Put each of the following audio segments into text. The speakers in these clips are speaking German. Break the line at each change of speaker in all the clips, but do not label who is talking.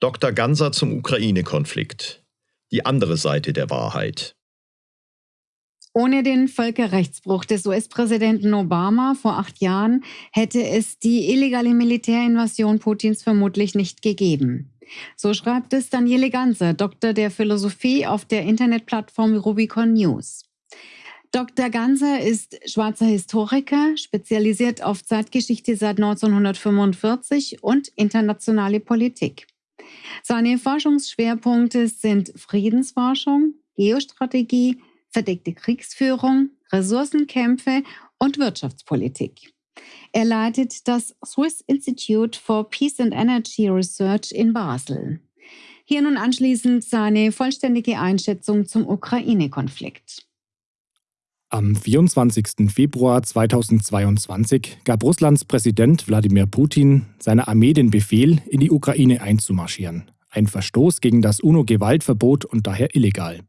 Dr. Ganser zum Ukraine-Konflikt. Die andere Seite der Wahrheit.
Ohne den Völkerrechtsbruch des US-Präsidenten Obama vor acht Jahren hätte es die illegale Militärinvasion Putins vermutlich nicht gegeben. So schreibt es Daniele Ganser, Doktor der Philosophie auf der Internetplattform Rubicon News. Dr. Ganser ist schwarzer Historiker, spezialisiert auf Zeitgeschichte seit 1945 und internationale Politik. Seine Forschungsschwerpunkte sind Friedensforschung, Geostrategie, verdeckte Kriegsführung, Ressourcenkämpfe und Wirtschaftspolitik. Er leitet das Swiss Institute for Peace and Energy Research in Basel. Hier nun anschließend seine vollständige Einschätzung zum Ukraine-Konflikt.
Am 24. Februar 2022 gab Russlands Präsident Wladimir Putin seiner Armee den Befehl, in die Ukraine einzumarschieren. Ein Verstoß gegen das UNO-Gewaltverbot und daher illegal.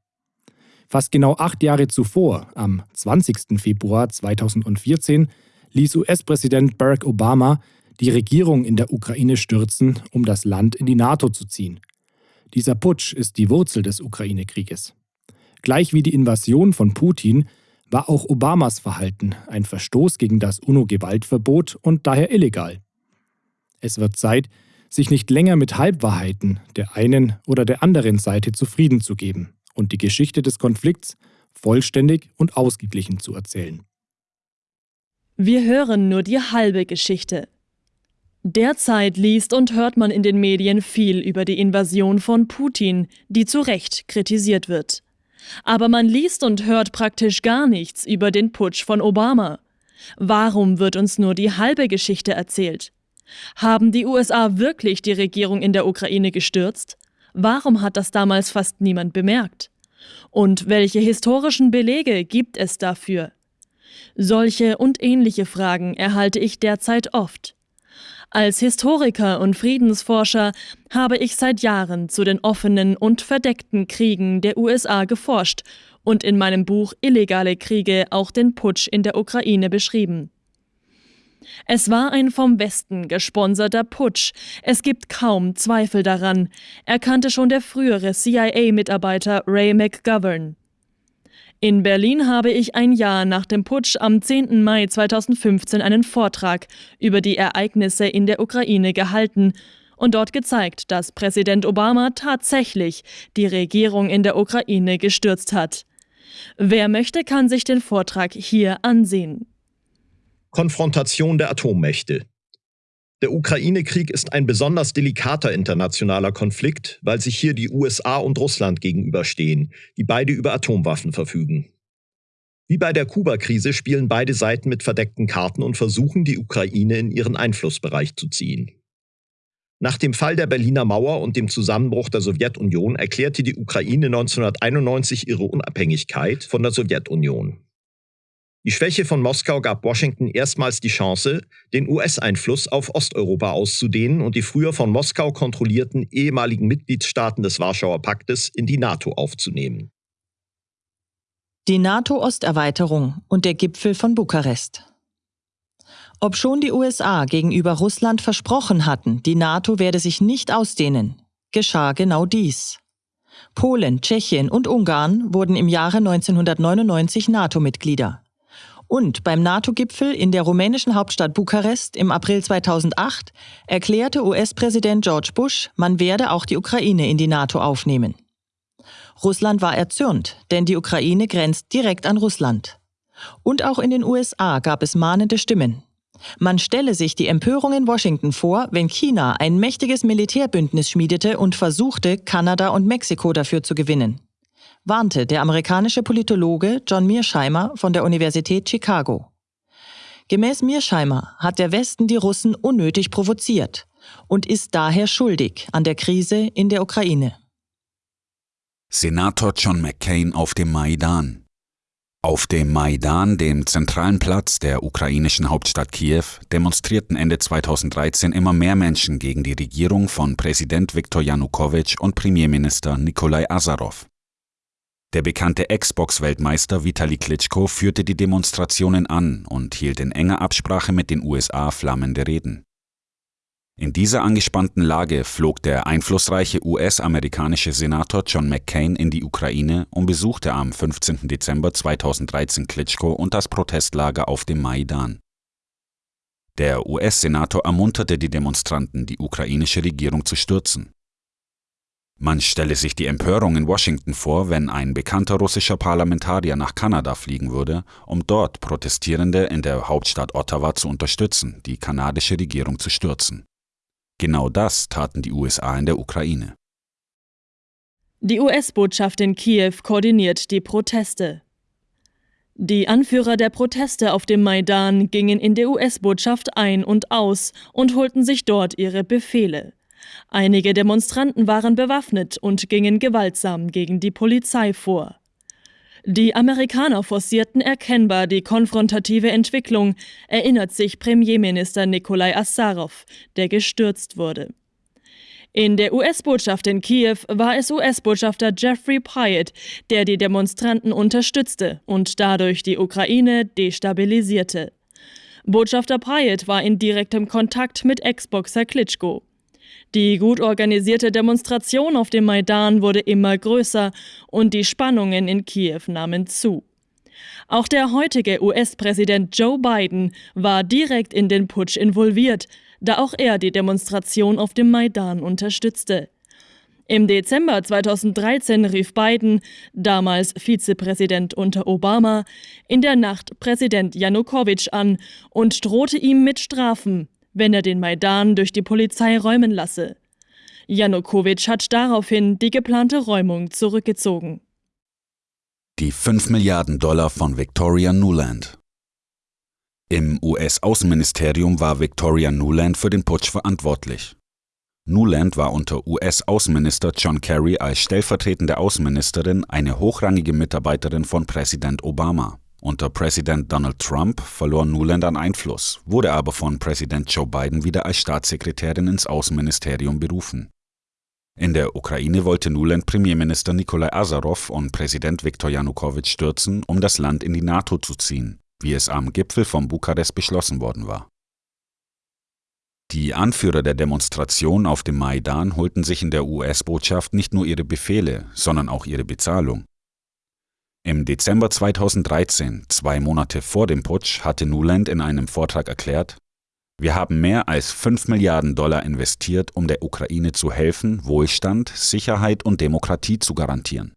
Fast genau acht Jahre zuvor, am 20. Februar 2014, ließ US-Präsident Barack Obama die Regierung in der Ukraine stürzen, um das Land in die NATO zu ziehen. Dieser Putsch ist die Wurzel des Ukraine-Krieges. Gleich wie die Invasion von Putin war auch Obamas Verhalten ein Verstoß gegen das UNO-Gewaltverbot und daher illegal. Es wird Zeit, sich nicht länger mit Halbwahrheiten der einen oder der anderen Seite zufrieden zu geben und die Geschichte des Konflikts vollständig und ausgeglichen zu erzählen.
Wir hören nur die halbe Geschichte. Derzeit liest und hört man in den Medien viel über die Invasion von Putin, die zu Recht kritisiert wird. Aber man liest und hört praktisch gar nichts über den Putsch von Obama. Warum wird uns nur die halbe Geschichte erzählt? Haben die USA wirklich die Regierung in der Ukraine gestürzt? Warum hat das damals fast niemand bemerkt? Und welche historischen Belege gibt es dafür? Solche und ähnliche Fragen erhalte ich derzeit oft. Als Historiker und Friedensforscher habe ich seit Jahren zu den offenen und verdeckten Kriegen der USA geforscht und in meinem Buch Illegale Kriege auch den Putsch in der Ukraine beschrieben. Es war ein vom Westen gesponserter Putsch. Es gibt kaum Zweifel daran, erkannte schon der frühere CIA-Mitarbeiter Ray McGovern. In Berlin habe ich ein Jahr nach dem Putsch am 10. Mai 2015 einen Vortrag über die Ereignisse in der Ukraine gehalten und dort gezeigt, dass Präsident Obama tatsächlich die Regierung in der Ukraine gestürzt hat. Wer möchte, kann sich den Vortrag hier ansehen.
Konfrontation der Atommächte. Der Ukraine-Krieg ist ein besonders delikater internationaler Konflikt, weil sich hier die USA und Russland gegenüberstehen, die beide über Atomwaffen verfügen. Wie bei der Kuba-Krise spielen beide Seiten mit verdeckten Karten und versuchen, die Ukraine in ihren Einflussbereich zu ziehen. Nach dem Fall der Berliner Mauer und dem Zusammenbruch der Sowjetunion erklärte die Ukraine 1991 ihre Unabhängigkeit von der Sowjetunion. Die Schwäche von Moskau gab Washington erstmals die Chance, den US-Einfluss auf Osteuropa auszudehnen und die früher von Moskau kontrollierten ehemaligen Mitgliedstaaten des Warschauer Paktes in die NATO aufzunehmen.
Die NATO-Osterweiterung und der Gipfel von Bukarest. Obschon die USA gegenüber Russland versprochen hatten, die NATO werde sich nicht ausdehnen, geschah genau dies. Polen, Tschechien und Ungarn wurden im Jahre 1999 NATO-Mitglieder. Und beim NATO-Gipfel in der rumänischen Hauptstadt Bukarest im April 2008 erklärte US-Präsident George Bush, man werde auch die Ukraine in die NATO aufnehmen. Russland war erzürnt, denn die Ukraine grenzt direkt an Russland. Und auch in den USA gab es mahnende Stimmen. Man stelle sich die Empörung in Washington vor, wenn China ein mächtiges Militärbündnis schmiedete und versuchte, Kanada und Mexiko dafür zu gewinnen warnte der amerikanische Politologe John Mearsheimer von der Universität Chicago. Gemäß Mearsheimer hat der Westen die Russen unnötig provoziert und ist daher schuldig an der Krise in der Ukraine.
Senator John McCain auf dem Maidan. Auf dem Maidan, dem zentralen Platz der ukrainischen Hauptstadt Kiew, demonstrierten Ende 2013 immer mehr Menschen gegen die Regierung von Präsident Viktor Janukowitsch und Premierminister Nikolai Azarov. Der bekannte Xbox-Weltmeister Vitali Klitschko führte die Demonstrationen an und hielt in enger Absprache mit den USA flammende Reden. In dieser angespannten Lage flog der einflussreiche US-amerikanische Senator John McCain in die Ukraine und besuchte am 15. Dezember 2013 Klitschko und das Protestlager auf dem Maidan. Der US-Senator ermunterte die Demonstranten, die ukrainische Regierung zu stürzen. Man stelle sich die Empörung in Washington vor, wenn ein bekannter russischer Parlamentarier nach Kanada fliegen würde, um dort Protestierende in der Hauptstadt Ottawa zu unterstützen, die kanadische Regierung zu stürzen. Genau das taten die USA in der Ukraine.
Die US-Botschaft in Kiew koordiniert die Proteste. Die Anführer der Proteste auf dem Maidan gingen in der US-Botschaft ein und aus und holten sich dort ihre Befehle. Einige Demonstranten waren bewaffnet und gingen gewaltsam gegen die Polizei vor. Die Amerikaner forcierten erkennbar die konfrontative Entwicklung, erinnert sich Premierminister Nikolai Assarow, der gestürzt wurde. In der US-Botschaft in Kiew war es US-Botschafter Jeffrey Pyatt, der die Demonstranten unterstützte und dadurch die Ukraine destabilisierte. Botschafter Pyatt war in direktem Kontakt mit Ex-Boxer Klitschko. Die gut organisierte Demonstration auf dem Maidan wurde immer größer und die Spannungen in Kiew nahmen zu. Auch der heutige US-Präsident Joe Biden war direkt in den Putsch involviert, da auch er die Demonstration auf dem Maidan unterstützte. Im Dezember 2013 rief Biden, damals Vizepräsident unter Obama, in der Nacht Präsident Janukowitsch an und drohte ihm mit Strafen, wenn er den Maidan durch die Polizei räumen lasse. Janukowitsch hat daraufhin die geplante Räumung zurückgezogen.
Die 5 Milliarden Dollar von Victoria Nuland. Im US-Außenministerium war Victoria Nuland für den Putsch verantwortlich. Nuland war unter US-Außenminister John Kerry als stellvertretende Außenministerin eine hochrangige Mitarbeiterin von Präsident Obama. Unter Präsident Donald Trump verlor Nuland an Einfluss, wurde aber von Präsident Joe Biden wieder als Staatssekretärin ins Außenministerium berufen. In der Ukraine wollte Nuland Premierminister Nikolai Asarow und Präsident Viktor Janukowitsch stürzen, um das Land in die NATO zu ziehen, wie es am Gipfel von Bukarest beschlossen worden war. Die Anführer der Demonstration auf dem Maidan holten sich in der US-Botschaft nicht nur ihre Befehle, sondern auch ihre Bezahlung. Im Dezember 2013, zwei Monate vor dem Putsch, hatte Nuland in einem Vortrag erklärt, wir haben mehr als 5 Milliarden Dollar investiert, um der Ukraine zu helfen, Wohlstand, Sicherheit und Demokratie zu garantieren.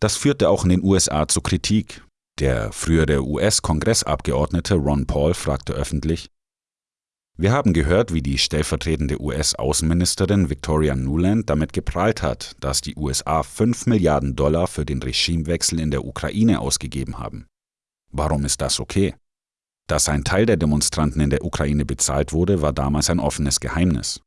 Das führte auch in den USA zu Kritik. Der frühere US-Kongressabgeordnete Ron Paul fragte öffentlich, wir haben gehört, wie die stellvertretende US-Außenministerin Victoria Nuland damit geprahlt hat, dass die USA 5 Milliarden Dollar für den Regimewechsel in der Ukraine ausgegeben haben. Warum ist das okay? Dass ein Teil der Demonstranten in der Ukraine bezahlt wurde, war damals ein offenes Geheimnis.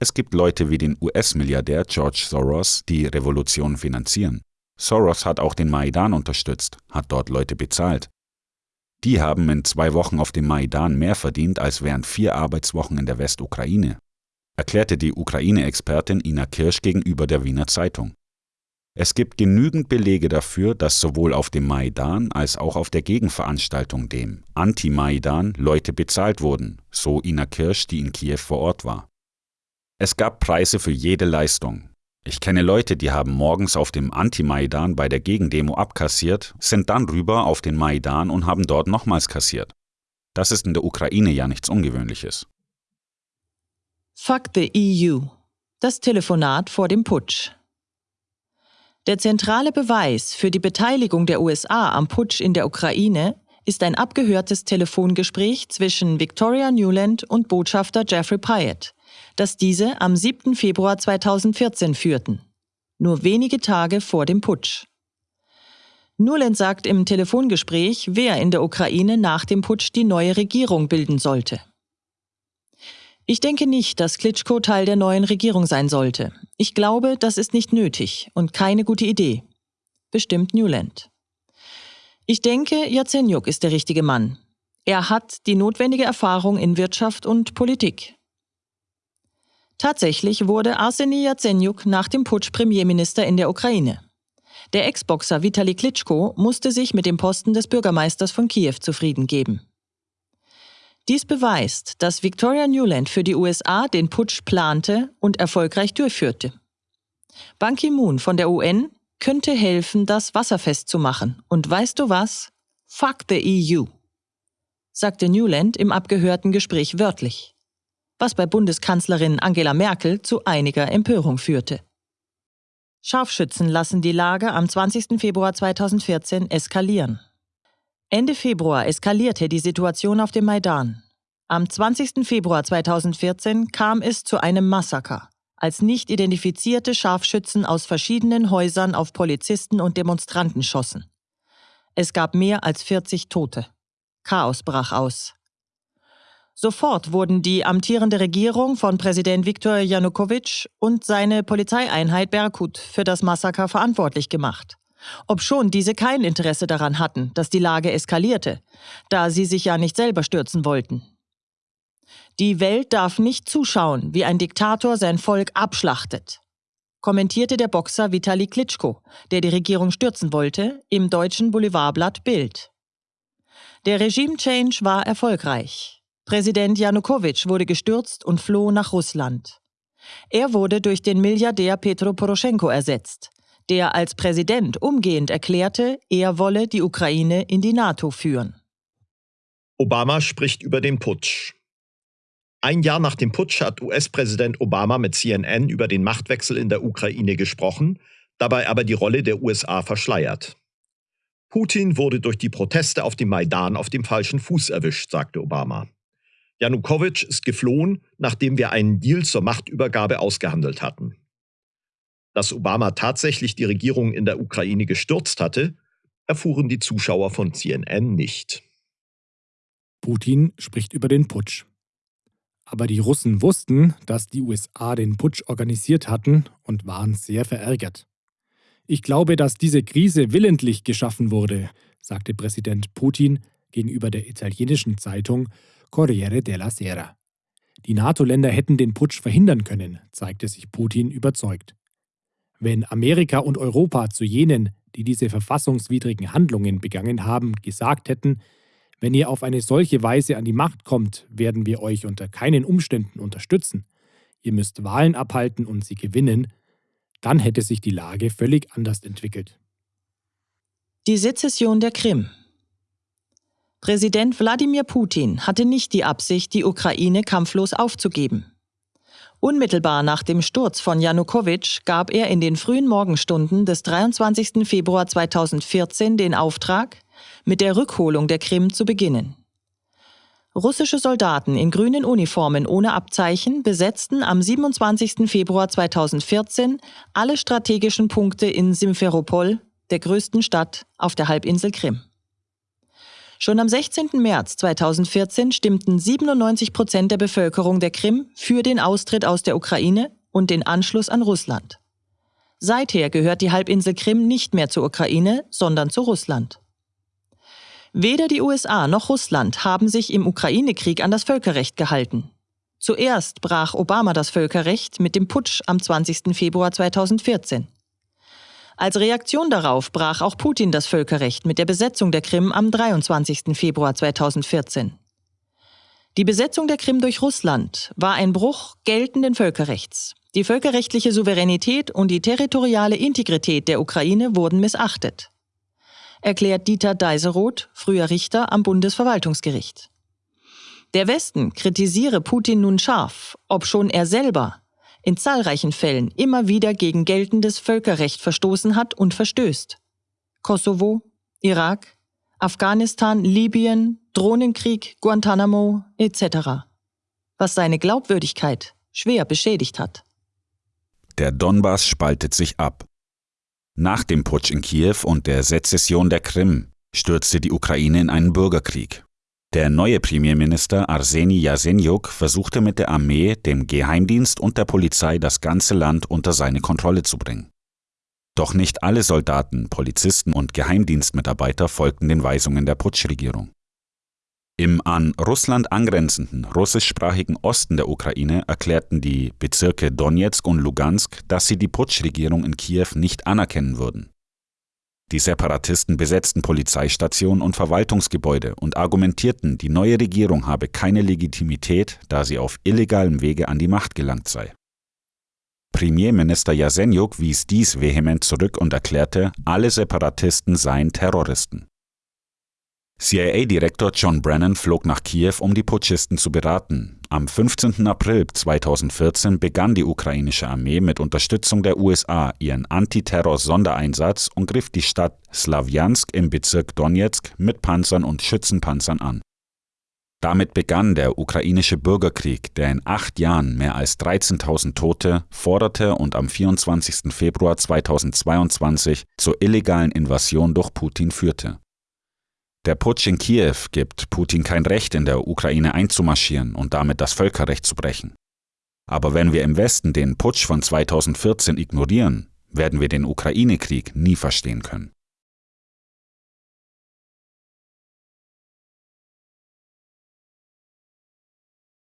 Es gibt Leute wie den US-Milliardär George Soros, die Revolutionen finanzieren. Soros hat auch den Maidan unterstützt, hat dort Leute bezahlt. Die haben in zwei Wochen auf dem Maidan mehr verdient als während vier Arbeitswochen in der Westukraine, erklärte die Ukraine-Expertin Ina Kirsch gegenüber der Wiener Zeitung. Es gibt genügend Belege dafür, dass sowohl auf dem Maidan als auch auf der Gegenveranstaltung, dem Anti-Maidan, Leute bezahlt wurden, so Ina Kirsch, die in Kiew vor Ort war. Es gab Preise für jede Leistung, ich kenne Leute, die haben morgens auf dem Anti-Maidan bei der Gegendemo abkassiert, sind dann rüber auf den Maidan und haben dort nochmals kassiert. Das ist in der Ukraine ja nichts Ungewöhnliches.
Fuck the EU. Das Telefonat vor dem Putsch. Der zentrale Beweis für die Beteiligung der USA am Putsch in der Ukraine ist ein abgehörtes Telefongespräch zwischen Victoria Newland und Botschafter Jeffrey Pyatt, das diese am 7. Februar 2014 führten, nur wenige Tage vor dem Putsch. Nuland sagt im Telefongespräch, wer in der Ukraine nach dem Putsch die neue Regierung bilden sollte. Ich denke nicht, dass Klitschko Teil der neuen Regierung sein sollte. Ich glaube, das ist nicht nötig und keine gute Idee. Bestimmt Newland. Ich denke, Jazenjuk ist der richtige Mann. Er hat die notwendige Erfahrung in Wirtschaft und Politik. Tatsächlich wurde Arseny Jazenjuk nach dem Putsch Premierminister in der Ukraine. Der Ex-Boxer Vitali Klitschko musste sich mit dem Posten des Bürgermeisters von Kiew zufrieden geben. Dies beweist, dass Victoria Newland für die USA den Putsch plante und erfolgreich durchführte. Ban Ki-moon von der UN könnte helfen, das wasserfest zu machen. Und weißt du was? Fuck the EU, sagte Newland im abgehörten Gespräch wörtlich, was bei Bundeskanzlerin Angela Merkel zu einiger Empörung führte. Scharfschützen lassen die Lage am 20. Februar 2014 eskalieren. Ende Februar eskalierte die Situation auf dem Maidan. Am 20. Februar 2014 kam es zu einem Massaker, als nicht identifizierte Scharfschützen aus verschiedenen Häusern auf Polizisten und Demonstranten schossen. Es gab mehr als 40 Tote. Chaos brach aus. Sofort wurden die amtierende Regierung von Präsident Viktor Janukowitsch und seine Polizeieinheit Berkut für das Massaker verantwortlich gemacht obschon diese kein Interesse daran hatten, dass die Lage eskalierte, da sie sich ja nicht selber stürzen wollten. Die Welt darf nicht zuschauen, wie ein Diktator sein Volk abschlachtet, kommentierte der Boxer Vitali Klitschko, der die Regierung stürzen wollte, im deutschen Boulevardblatt Bild. Der Regime-Change war erfolgreich. Präsident Janukowitsch wurde gestürzt und floh nach Russland. Er wurde durch den Milliardär Petro Poroschenko ersetzt, der als Präsident umgehend erklärte, er wolle die Ukraine in die NATO führen.
Obama spricht über den Putsch. Ein Jahr nach dem Putsch hat US-Präsident Obama mit CNN über den Machtwechsel in der Ukraine gesprochen, dabei aber die Rolle der USA verschleiert. Putin wurde durch die Proteste auf dem Maidan auf dem falschen Fuß erwischt, sagte Obama. Janukowitsch ist geflohen, nachdem wir einen Deal zur Machtübergabe ausgehandelt hatten dass Obama tatsächlich die Regierung in der Ukraine gestürzt hatte, erfuhren die Zuschauer von CNN nicht.
Putin spricht über den Putsch. Aber die Russen wussten, dass die USA den Putsch organisiert hatten und waren sehr verärgert. Ich glaube, dass diese Krise willentlich geschaffen wurde, sagte Präsident Putin gegenüber der italienischen Zeitung Corriere della Sera. Die NATO-Länder hätten den Putsch verhindern können, zeigte sich Putin überzeugt. Wenn Amerika und Europa zu jenen, die diese verfassungswidrigen Handlungen begangen haben, gesagt hätten, wenn ihr auf eine solche Weise an die Macht kommt, werden wir euch unter keinen Umständen unterstützen, ihr müsst Wahlen abhalten und sie gewinnen, dann hätte sich die Lage völlig anders entwickelt.
Die Sezession der Krim Präsident Wladimir Putin hatte nicht die Absicht, die Ukraine kampflos aufzugeben. Unmittelbar nach dem Sturz von Janukowitsch gab er in den frühen Morgenstunden des 23. Februar 2014 den Auftrag, mit der Rückholung der Krim zu beginnen. Russische Soldaten in grünen Uniformen ohne Abzeichen besetzten am 27. Februar 2014 alle strategischen Punkte in Simferopol, der größten Stadt auf der Halbinsel Krim. Schon am 16. März 2014 stimmten 97 Prozent der Bevölkerung der Krim für den Austritt aus der Ukraine und den Anschluss an Russland. Seither gehört die Halbinsel Krim nicht mehr zur Ukraine, sondern zu Russland. Weder die USA noch Russland haben sich im Ukraine-Krieg an das Völkerrecht gehalten. Zuerst brach Obama das Völkerrecht mit dem Putsch am 20. Februar 2014. Als Reaktion darauf brach auch Putin das Völkerrecht mit der Besetzung der Krim am 23. Februar 2014. Die Besetzung der Krim durch Russland war ein Bruch geltenden Völkerrechts. Die völkerrechtliche Souveränität und die territoriale Integrität der Ukraine wurden missachtet, erklärt Dieter Deiseroth, früher Richter am Bundesverwaltungsgericht. Der Westen kritisiere Putin nun scharf, obschon er selber in zahlreichen Fällen immer wieder gegen geltendes Völkerrecht verstoßen hat und verstößt. Kosovo, Irak, Afghanistan, Libyen, Drohnenkrieg, Guantanamo etc. Was seine Glaubwürdigkeit schwer beschädigt hat.
Der Donbass spaltet sich ab. Nach dem Putsch in Kiew und der Sezession der Krim stürzte die Ukraine in einen Bürgerkrieg. Der neue Premierminister Arseni Jasenjuk versuchte mit der Armee, dem Geheimdienst und der Polizei das ganze Land unter seine Kontrolle zu bringen. Doch nicht alle Soldaten, Polizisten und Geheimdienstmitarbeiter folgten den Weisungen der Putschregierung. Im an Russland angrenzenden russischsprachigen Osten der Ukraine erklärten die Bezirke Donetsk und Lugansk, dass sie die Putschregierung in Kiew nicht anerkennen würden. Die Separatisten besetzten Polizeistationen und Verwaltungsgebäude und argumentierten, die neue Regierung habe keine Legitimität, da sie auf illegalem Wege an die Macht gelangt sei. Premierminister Jasenjuk wies dies vehement zurück und erklärte, alle Separatisten seien Terroristen. CIA-Direktor John Brennan flog nach Kiew, um die Putschisten zu beraten. Am 15. April 2014 begann die ukrainische Armee mit Unterstützung der USA ihren Antiterror-Sondereinsatz und griff die Stadt Slawjansk im Bezirk Donetsk mit Panzern und Schützenpanzern an. Damit begann der ukrainische Bürgerkrieg, der in acht Jahren mehr als 13.000 Tote forderte und am 24. Februar 2022 zur illegalen Invasion durch Putin führte. Der Putsch in Kiew gibt Putin kein Recht, in der Ukraine einzumarschieren und damit das Völkerrecht zu brechen. Aber wenn wir im Westen den Putsch von 2014 ignorieren, werden wir den Ukraine-Krieg nie verstehen können.